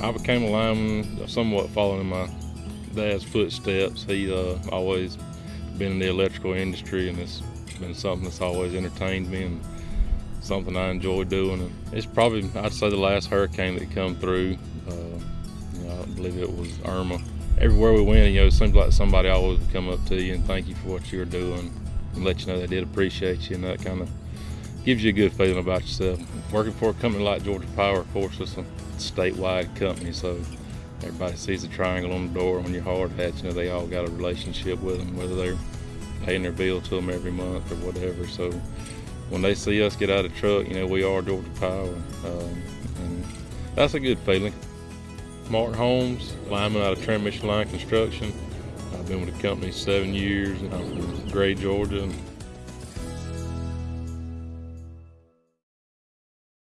I became a lineman somewhat following my dad's footsteps. He uh, always been in the electrical industry and it's been something that's always entertained me and something I enjoy doing. And it's probably, I'd say the last hurricane that come through, uh, you know, I believe it was Irma. Everywhere we went, you know, it seems like somebody always would come up to you and thank you for what you're doing and let you know they did appreciate you and that kind of gives you a good feeling about yourself. Working for a company like Georgia Power, of course, it's a statewide company, so everybody sees the triangle on the door When you're hard hat. You know, they all got a relationship with them, whether they're paying their bill to them every month or whatever. So when they see us get out of the truck, you know, we are Georgia Power, um, and that's a good feeling. Mark Holmes, lineman out of Transmission Line Construction. I've been with the company seven years. I'm from Gray, Georgia.